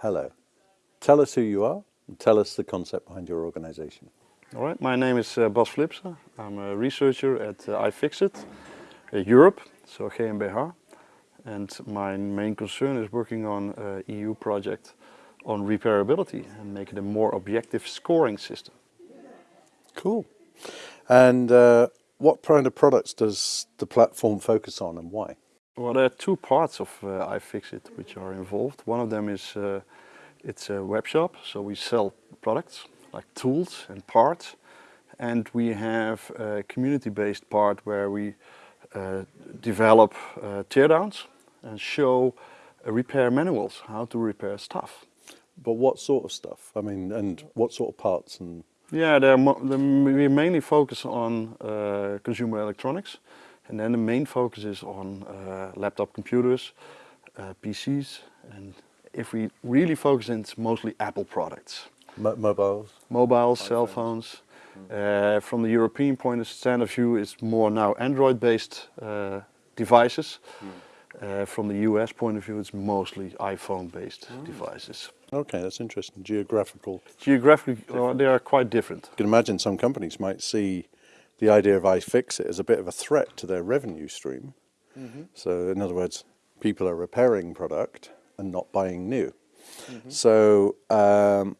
Hello. Tell us who you are and tell us the concept behind your organization. All right, my name is uh, Bas Flipsen. I'm a researcher at uh, iFixit uh, Europe, so GmbH. And my main concern is working on an EU project on repairability and make it a more objective scoring system. Cool. And uh, what kind of products does the platform focus on and why? Well, there are two parts of uh, iFixit which are involved. One of them is uh, it's a web shop, so we sell products like tools and parts. And we have a community-based part where we uh, develop uh, teardowns and show uh, repair manuals, how to repair stuff. But what sort of stuff? I mean, and what sort of parts and yeah, we mainly focus on uh, consumer electronics. And then the main focus is on uh, laptop computers, uh, PCs. And if we really focus, in, it's mostly Apple products. mobiles? Mobiles, cell phones. Mm. from the European point of stand of view, it's more now Android-based uh, devices. Mm. Uh, from the US point of view, it's mostly iPhone-based mm. devices. Okay, that's interesting. Geographical. Geographically, well, they are quite different. You can imagine some companies might see the idea of iFixit as a bit of a threat to their revenue stream. Mm -hmm. So in other words, people are repairing product and not buying new. Mm -hmm. So um,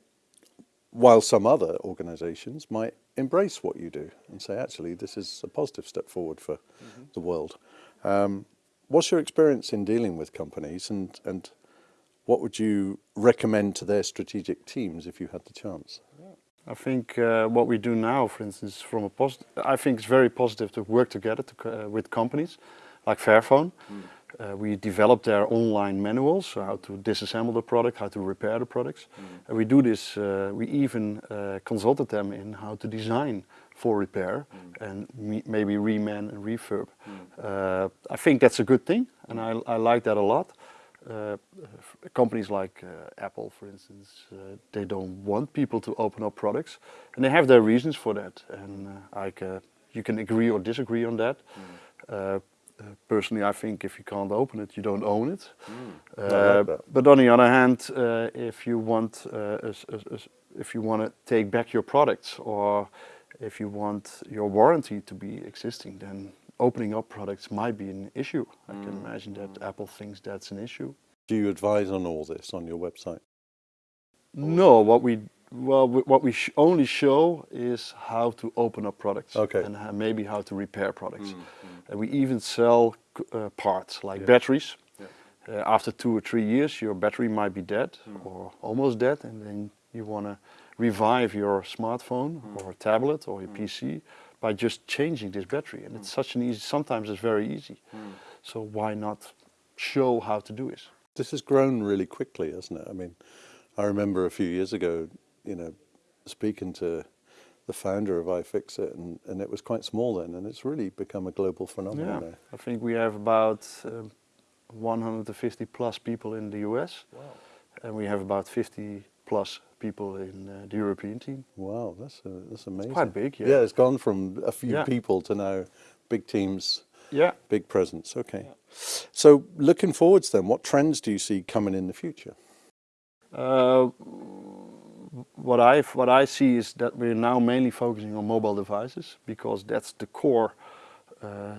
while some other organizations might embrace what you do and say, actually, this is a positive step forward for mm -hmm. the world. Um, what's your experience in dealing with companies and, and what would you recommend to their strategic teams if you had the chance? I think uh, what we do now, for instance, from a positive, I think it's very positive to work together to, uh, with companies like Fairphone. Mm. Uh, we develop their online manuals, so how to disassemble the product, how to repair the products. Mm. And we do this, uh, we even uh, consulted them in how to design for repair mm. and maybe reman and refurb. Mm. Uh, I think that's a good thing and I, I like that a lot. Uh, companies like uh, Apple, for instance, uh, they don't want people to open up products, and they have their reasons for that. And uh, like uh, you can agree or disagree on that. Mm. personally, I think if you can't open it, you don't own it. Mm. Like but on the other hand, if you want, a, a, a, if you want to take back your products or if you want your warranty to be existing, then opening up products might be an issue. I can mm. imagine that mm. Apple thinks that's an issue. Do you advise on all this on your website? No, what we well what we sh only show is how to open up products okay. and maybe how to repair products. Mm, mm. And we even sell uh, parts like yeah. batteries. Yeah. Uh, after two or three years, your battery might be dead mm. or almost dead, and then you want to revive your smartphone mm. or tablet or your mm. PC by just changing this battery. And it's such an easy, sometimes it's very easy. So why not show how to do it? This has grown really quickly, hasn't it? I mean, I remember a few years ago, you know, speaking to the founder of iFixit and, and it was quite small then and it's really become a global phenomenon yeah. I think we have about um, 150 plus people in the US wow. and we have about 50 plus people in uh, the European team. Wow, that's a, that's amazing. It's quite big, yeah. Yeah, it's gone from a few yeah. people to now big teams, yeah, big presence. Okay. Yeah. So looking forwards then, what trends do you see coming in the future? Uh, what I what I see is that we're now mainly focusing on mobile devices because that's the core uh,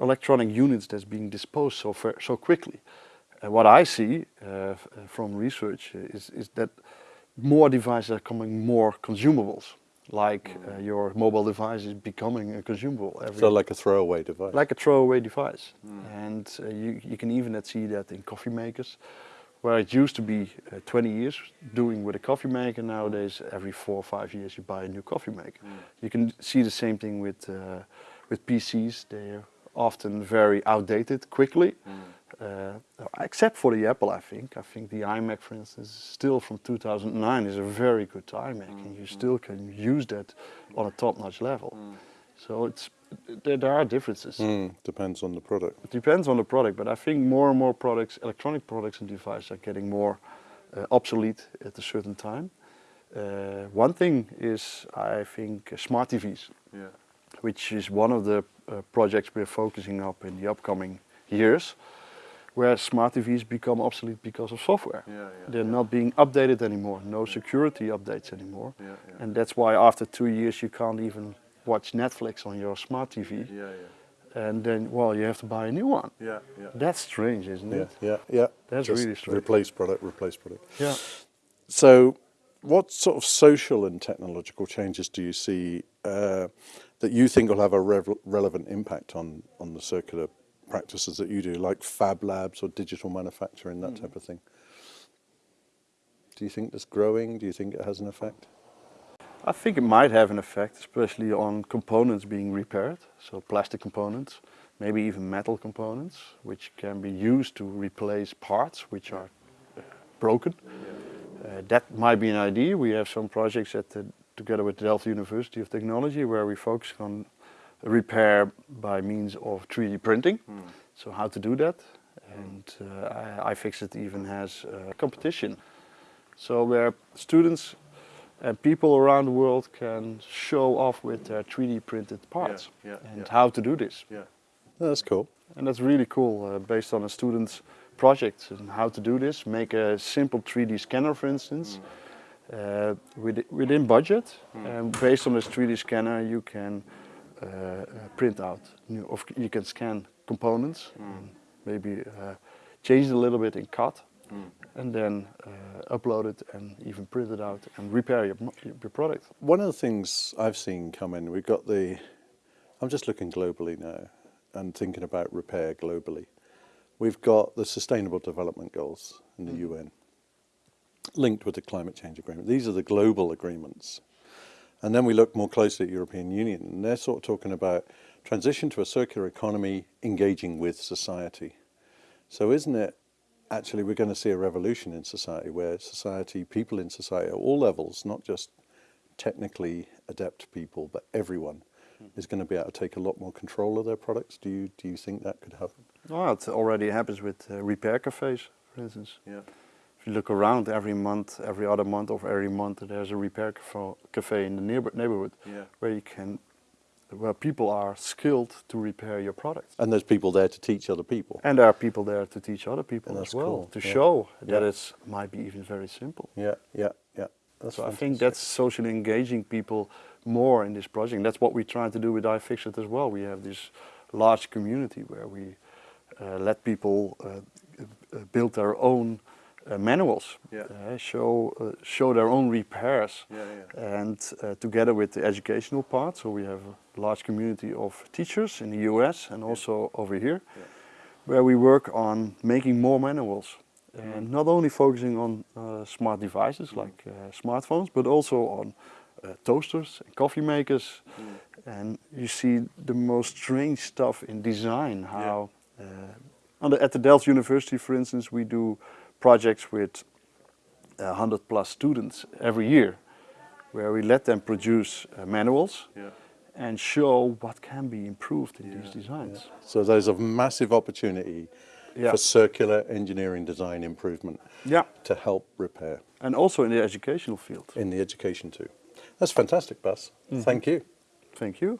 electronic units that's being disposed so so quickly. And what I see uh, from research is is that more devices are becoming more consumables. Like uh, your mobile device is becoming a consumable. Every so like a throwaway device? Like a throwaway device. Mm. And uh, you, you can even see that in coffee makers, where it used to be uh, 20 years doing with a coffee maker, nowadays every four or five years you buy a new coffee maker. Mm. You can see the same thing with, uh, with PCs, they're often very outdated quickly. Mm. Uh, except for the Apple, I think. I think the iMac, for instance, still from 2009 is a very good iMac, mm. and you mm. still can use that on a top-notch level. Mm. So it's there, there are differences. Mm, depends on the product. It depends on the product, but I think more and more products, electronic products and devices are getting more uh, obsolete at a certain time. Uh, one thing is, I think, smart TVs, yeah. which is one of the uh, projects we're focusing up in the upcoming years. Where smart TVs become obsolete because of software. Yeah, yeah, They're not being updated anymore, no security updates anymore. Yeah, yeah. And that's why after two years you can't even watch Netflix on your smart TV. Yeah, yeah, And then, well, you have to buy a new one. yeah, yeah. That's strange, isn't Yeah, it? yeah, yeah. That's Just really strange. Replace product, replace product. Yeah. So, what sort of social and technological changes do you see uh, that you think will have a rev- relevant impact on, on the circular practices that you do, like fab labs or digital manufacturing, that type of thing? Do you think that's growing? Do you think it has an effect? I think it might have an effect, especially on components being repaired, so plastic components, maybe even metal components, which can be used to replace parts which are uh, broken. Uh, that might be an idea. We have some projects at the, together with Delft University of Technology where we focus on repair by means of 3D printing. So how to do that. And uh, I, iFixit even has a competition. So where students and people around the world can show off with their 3D printed parts yeah, and yeah. how to do this. Yeah. That's cool. And that's really cool uh, based on a student's project and how to do this. Make a simple 3D scanner, for instance, uh, with, within budget. And based on this 3D scanner, you can uh, print out, new, of, you can scan components, and maybe uh, change it a little bit in CAD, and then uh, upload it and even print it out and repair your, your product. One of the things I've seen come in, we've got the, I'm just looking globally now and thinking about repair globally. We've got the Sustainable Development Goals in the UN linked with the Climate Change Agreement. These are the global agreements. And then we look more closely at European Union and they're sort of talking about transition to a circular economy engaging with society. So isn't it actually we're going to see a revolution in society where society, people in society at all levels, not just technically adept people, but everyone is going to be able to take a lot more control of their products. Do you do you think that could happen? Well, it already happens with uh, repair cafes, for instance. Yeah. If you look around every month, every other month of every month, there's a repair cafe, cafe in the neighbor, neighborhood Yeah. where you can, where people are skilled to repair your product. And there's people there to teach other people. And there are people there to teach other people And as well, cool, to yeah. show that Yeah. it might be even very simple. Yeah, yeah, yeah. That's So I think that's socially engaging people more in this project. That's what we try to do with iFixit as well. We have this large community where we uh, let people uh, uh, build their own manuals, Yeah. uh, show uh, show their own repairs, Yeah, yeah. and uh, together with the educational part. So we have a large community of teachers in the US and also over here, Yeah. where we work on making more manuals. And not only focusing on uh, smart devices like uh, smartphones, but also on uh, toasters and coffee makers. And you see the most strange stuff in design. How uh, on the, at the Delft University, for instance, we do projects with uh, 100 plus students every year, where we let them produce uh, manuals Yeah. and show what can be improved in these designs. So there's a massive opportunity Yeah. for circular engineering design improvement Yeah, to help repair and also in the educational field. in the education too. That's fantastic, Bas. Thank you. Thank you.